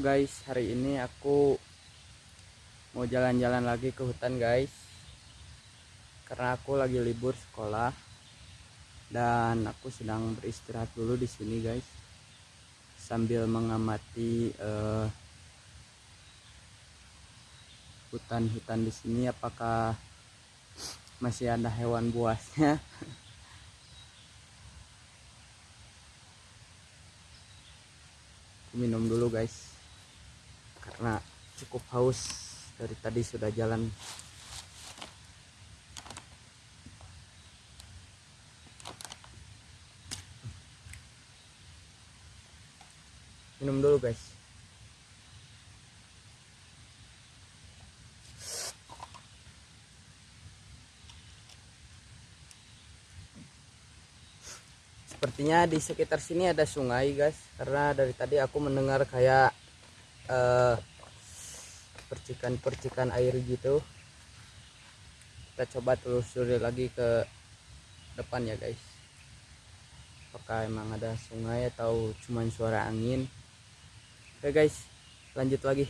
guys, hari ini aku mau jalan-jalan lagi ke hutan guys. Karena aku lagi libur sekolah dan aku sedang beristirahat dulu di sini guys. Sambil mengamati eh, hutan-hutan di sini apakah masih ada hewan buasnya. Minum dulu guys karena cukup haus dari tadi sudah jalan. Minum dulu guys. Sepertinya di sekitar sini ada sungai guys. Karena dari tadi aku mendengar kayak eh, percikan-percikan air gitu. Kita coba telusuri lagi ke depan ya guys. Apakah emang ada sungai atau cuman suara angin? Oke guys lanjut lagi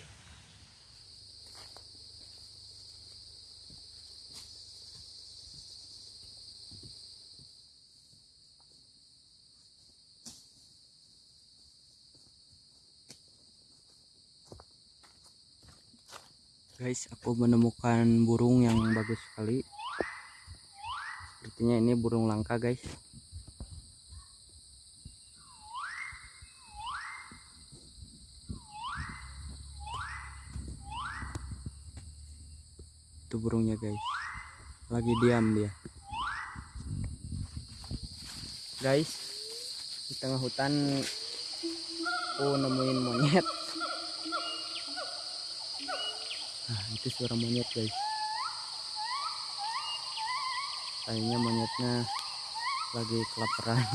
guys aku menemukan burung yang bagus sekali. Sepertinya ini burung langka guys. Itu burungnya guys. Lagi diam dia. Guys di tengah hutan aku nemuin monyet itu suara monyet, guys. Kayaknya monyetnya lagi kelaparan.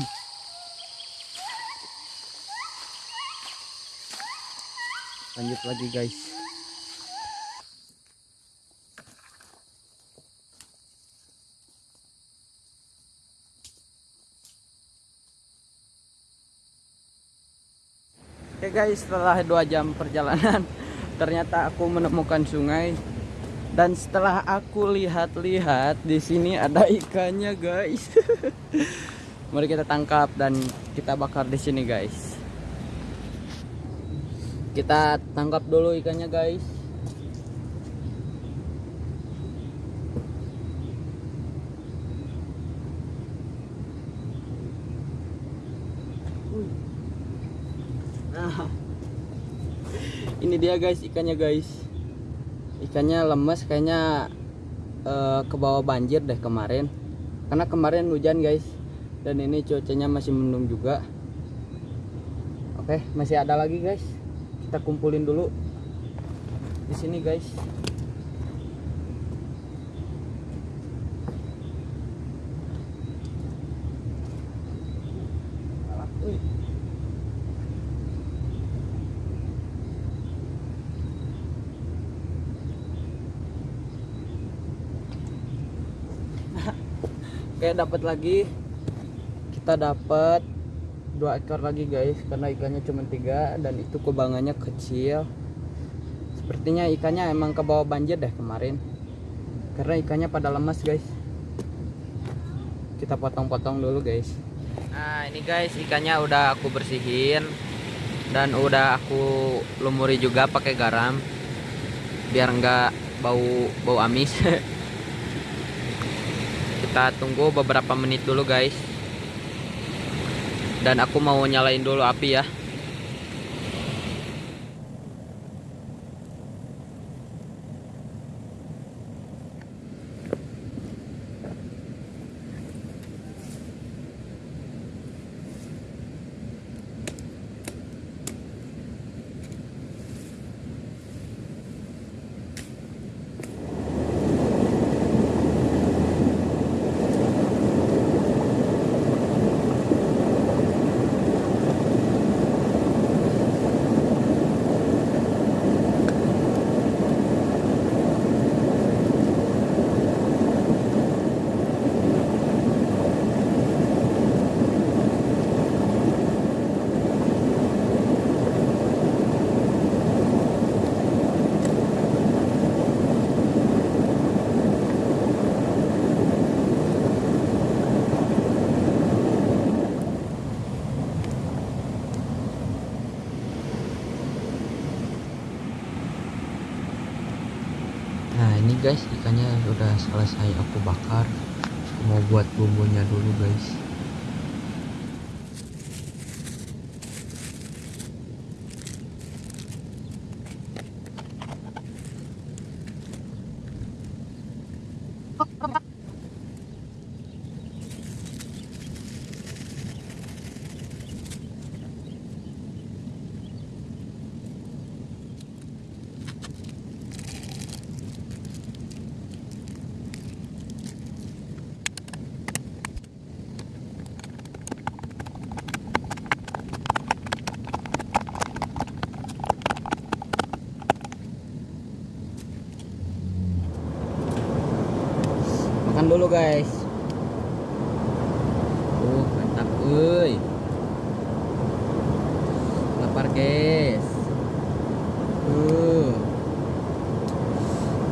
Lanjut lagi, guys. Oke guys, setelah dua jam perjalanan ternyata aku menemukan sungai. Dan setelah aku lihat-lihat di sini ada ikannya guys. Mari kita tangkap dan kita bakar di sini guys. Kita tangkap dulu ikannya guys. Nah, ini dia guys ikannya guys. Ikannya lemes kayaknya uh, ke bawah banjir deh kemarin. Karena kemarin hujan guys. Dan ini cuacanya masih mendung juga. Oke masih ada lagi guys. Kita kumpulin dulu. Di sini guys. Wih. Kayak dapat lagi. Kita dapat dua ekor lagi guys karena ikannya cuma tiga dan itu kubangannya kecil. Sepertinya ikannya emang ke bawah banjir deh kemarin karena ikannya pada lemas guys. Kita potong-potong dulu guys. Nah ini guys ikannya udah aku bersihin dan udah aku lumuri juga pakai garam biar enggak bau bau amis kita tunggu beberapa menit dulu guys. Dan aku mau nyalain dulu api ya guys ikannya udah selesai aku bakar. Aku mau buat bumbunya dulu guys dulu guys. Uh mantap euy lapar guys. Uh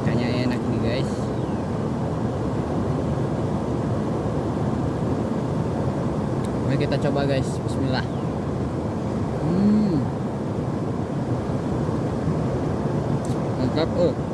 kayaknya enak nih guys. Mari kita coba guys. Bismillah. Hmm. Mantap oh